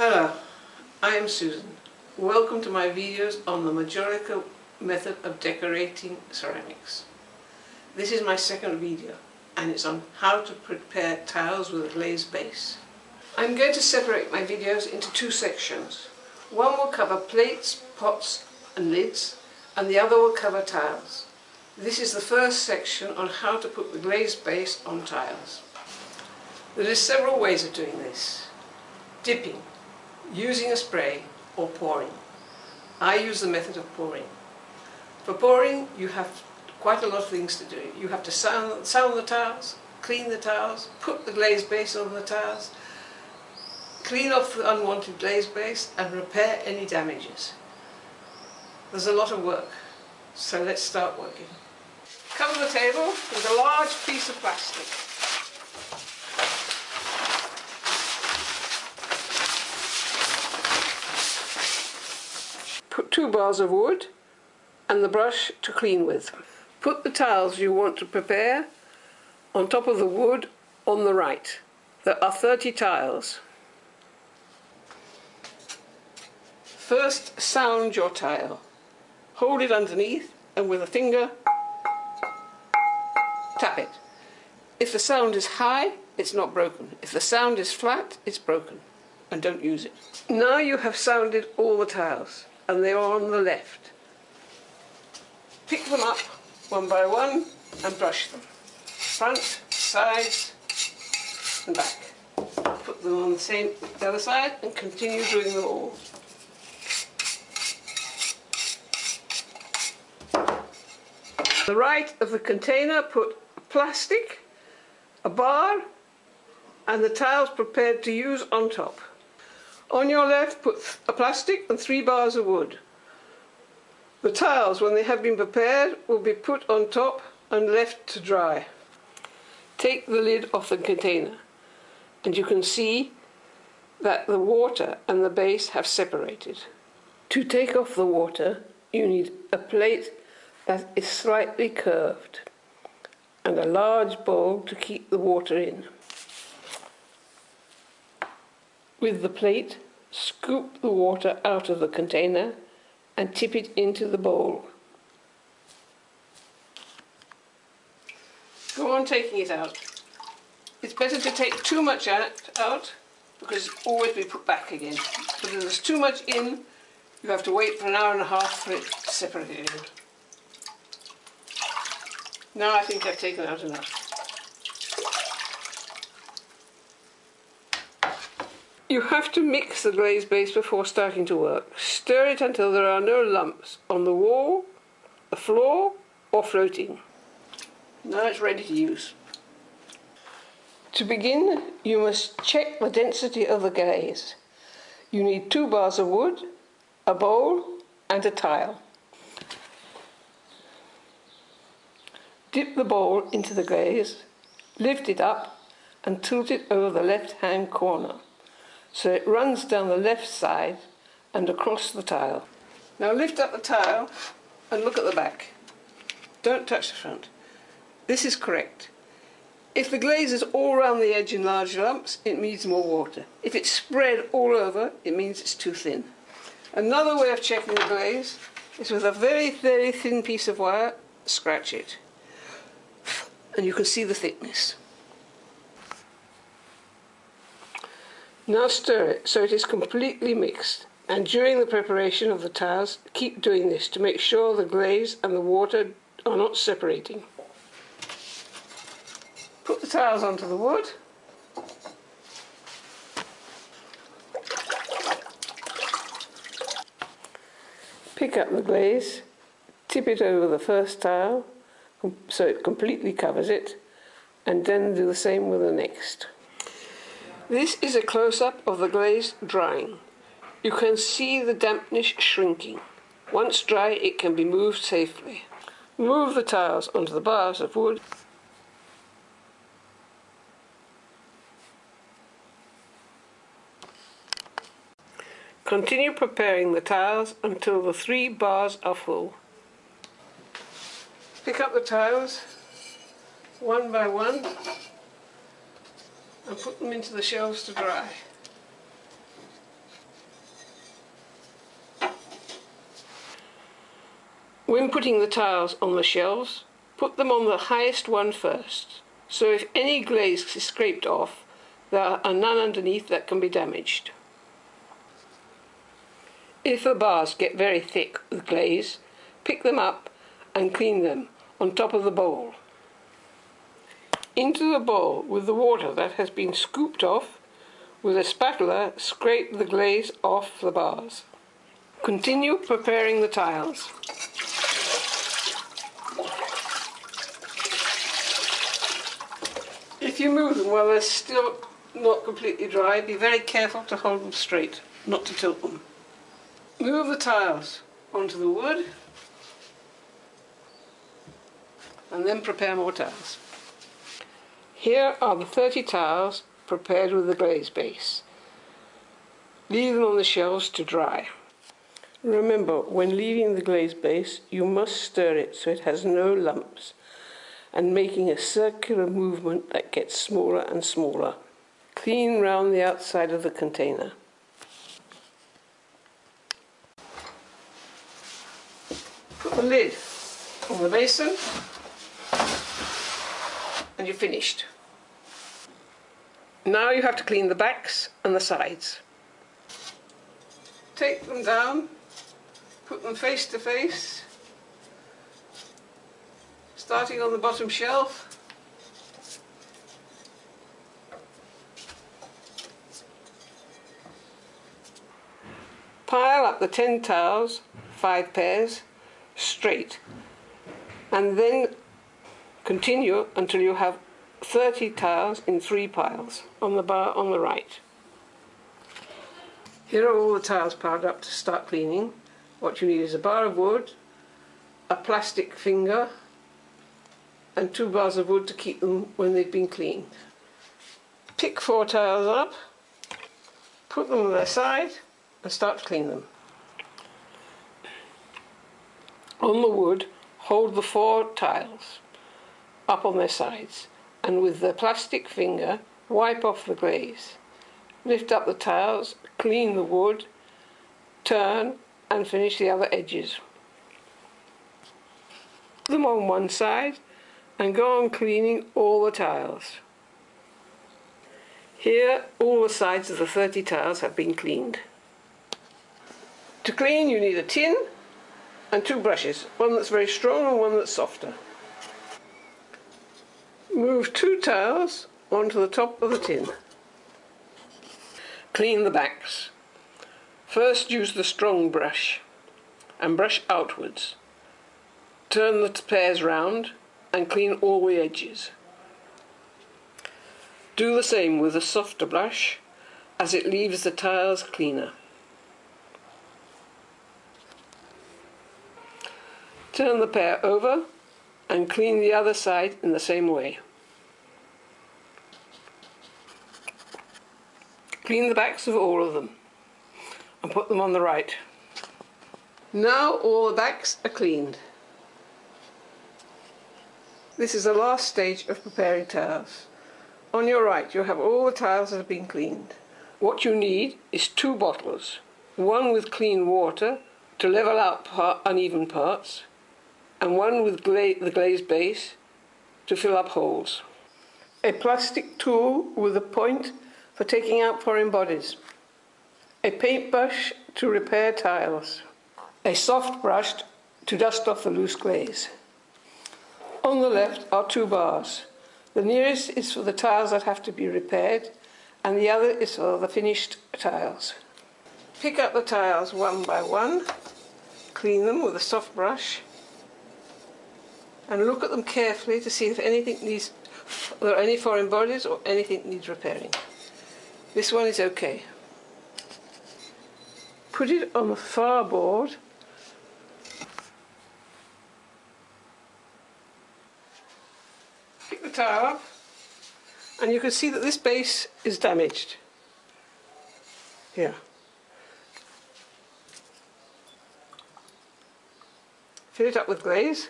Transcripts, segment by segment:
Hello, I am Susan. Welcome to my videos on the Majolica method of decorating ceramics. This is my second video and it's on how to prepare tiles with a glazed base. I'm going to separate my videos into two sections. One will cover plates, pots and lids and the other will cover tiles. This is the first section on how to put the glazed base on tiles. There are several ways of doing this. Dipping, using a spray or pouring. I use the method of pouring. For pouring you have quite a lot of things to do. You have to sound, sound the tiles, clean the tiles, put the glaze base on the tiles, clean off the unwanted glaze base and repair any damages. There's a lot of work, so let's start working. Cover the table with a large piece of plastic. Two bars of wood and the brush to clean with. Put the tiles you want to prepare on top of the wood on the right. There are 30 tiles. First sound your tile. Hold it underneath and with a finger tap it. If the sound is high, it's not broken. If the sound is flat, it's broken and don't use it. Now you have sounded all the tiles and they are on the left. Pick them up one by one and brush them. Front, sides and back. Put them on the same the other side and continue doing them all. The right of the container put plastic, a bar and the tiles prepared to use on top. On your left put a plastic and three bars of wood. The tiles, when they have been prepared, will be put on top and left to dry. Take the lid off the container and you can see that the water and the base have separated. To take off the water, you need a plate that is slightly curved and a large bowl to keep the water in. With the plate, scoop the water out of the container and tip it into the bowl. Go on taking it out. It's better to take too much out because it always be put back again. But if there's too much in, you have to wait for an hour and a half for it to separate. Now I think I've taken out enough. You have to mix the glaze base before starting to work. Stir it until there are no lumps on the wall, the floor or floating. Now it's ready to use. To begin, you must check the density of the glaze. You need two bars of wood, a bowl and a tile. Dip the bowl into the glaze, lift it up and tilt it over the left hand corner so it runs down the left side and across the tile. Now lift up the tile and look at the back. Don't touch the front. This is correct. If the glaze is all around the edge in large lumps, it needs more water. If it's spread all over, it means it's too thin. Another way of checking the glaze is with a very, very thin piece of wire, scratch it. And you can see the thickness. Now stir it so it is completely mixed and during the preparation of the tiles keep doing this to make sure the glaze and the water are not separating. Put the tiles onto the wood pick up the glaze, tip it over the first tile so it completely covers it and then do the same with the next. This is a close-up of the glaze drying. You can see the dampness shrinking. Once dry, it can be moved safely. Move the tiles onto the bars of wood Continue preparing the tiles until the three bars are full. Pick up the tiles one by one and put them into the shelves to dry. When putting the tiles on the shelves, put them on the highest one first, so if any glaze is scraped off, there are none underneath that can be damaged. If the bars get very thick with glaze, pick them up and clean them on top of the bowl. Into the bowl with the water that has been scooped off, with a spatula scrape the glaze off the bars. Continue preparing the tiles. If you move them while they're still not completely dry, be very careful to hold them straight, not to tilt them. Move the tiles onto the wood and then prepare more tiles. Here are the 30 tiles prepared with the glaze base. Leave them on the shelves to dry. Remember, when leaving the glaze base, you must stir it so it has no lumps and making a circular movement that gets smaller and smaller. Clean round the outside of the container. Put the lid on the basin and you're finished. Now you have to clean the backs and the sides. Take them down, put them face to face starting on the bottom shelf. Pile up the 10 tiles, 5 pairs, straight and then continue until you have 30 tiles in 3 piles on the bar on the right. Here are all the tiles piled up to start cleaning. What you need is a bar of wood, a plastic finger and two bars of wood to keep them when they've been cleaned. Pick four tiles up, put them on their side and start to clean them. On the wood, hold the four tiles up on their sides and with the plastic finger wipe off the glaze. Lift up the tiles, clean the wood, turn and finish the other edges. Them on one side and go on cleaning all the tiles. Here all the sides of the 30 tiles have been cleaned. To clean you need a tin and two brushes, one that's very strong and one that's softer. Move two tiles onto the top of the tin. Clean the backs. First use the strong brush and brush outwards. Turn the pairs round and clean all the edges. Do the same with a softer brush as it leaves the tiles cleaner. Turn the pair over and clean the other side in the same way. Clean the backs of all of them and put them on the right. Now all the backs are cleaned. This is the last stage of preparing tiles. On your right you'll have all the tiles that have been cleaned. What you need is two bottles, one with clean water to level out part, uneven parts, and one with gla the glazed base to fill up holes. A plastic tool with a point for taking out foreign bodies. A paintbrush to repair tiles. A soft brush to dust off the loose glaze. On the left are two bars. The nearest is for the tiles that have to be repaired and the other is for the finished tiles. Pick up the tiles one by one, clean them with a soft brush and look at them carefully to see if anything needs, there are any foreign bodies or anything needs repairing. This one is okay. Put it on the far board Pick the tile up and you can see that this base is damaged. Here. Fill it up with glaze.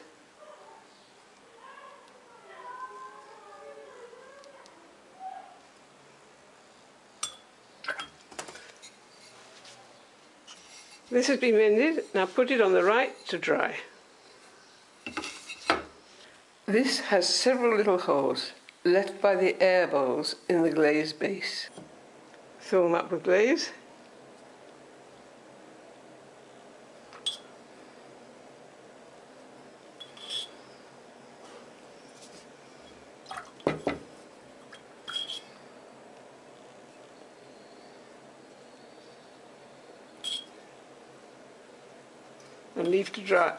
This has been mended, now put it on the right to dry. This has several little holes left by the air bowls in the glaze base. Fill them up with glaze. And leave to dry.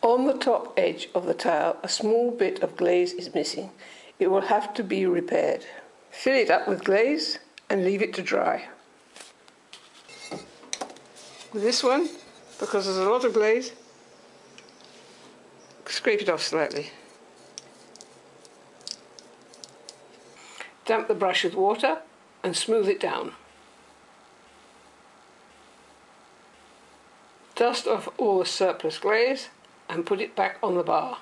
On the top edge of the tile, a small bit of glaze is missing. It will have to be repaired. Fill it up with glaze and leave it to dry. With this one, because there's a lot of glaze, scrape it off slightly. Damp the brush with water and smooth it down. Dust off all the surplus glaze and put it back on the bar.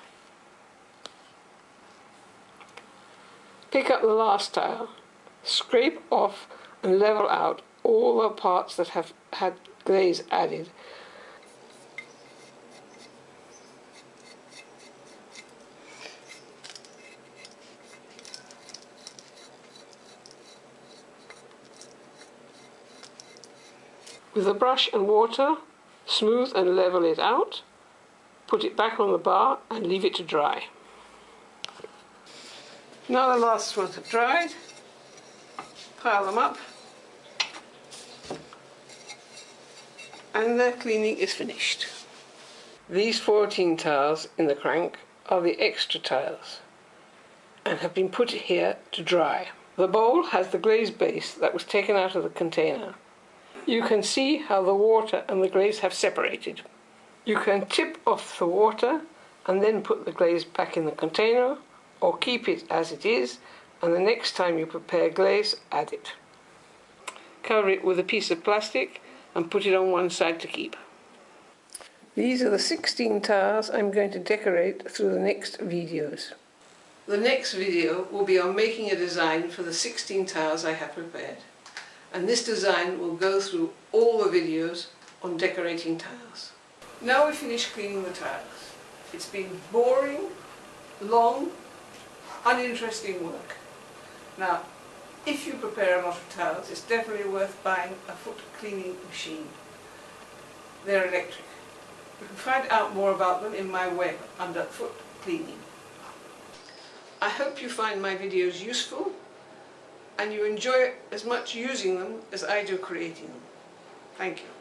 Pick up the last tile, scrape off and level out all the parts that have had glaze added With a brush and water, smooth and level it out, put it back on the bar and leave it to dry. Now the last ones have dried, pile them up and the cleaning is finished. These 14 tiles in the crank are the extra tiles and have been put here to dry. The bowl has the glazed base that was taken out of the container you can see how the water and the glaze have separated. You can tip off the water and then put the glaze back in the container or keep it as it is and the next time you prepare glaze, add it. Cover it with a piece of plastic and put it on one side to keep. These are the 16 tiles I'm going to decorate through the next videos. The next video will be on making a design for the 16 tiles I have prepared and this design will go through all the videos on decorating tiles. Now we've finished cleaning the tiles. It's been boring, long, uninteresting work. Now, if you prepare a lot of tiles, it's definitely worth buying a foot cleaning machine. They're electric. You can find out more about them in my web under foot cleaning. I hope you find my videos useful and you enjoy as much using them as I do creating them. Thank you.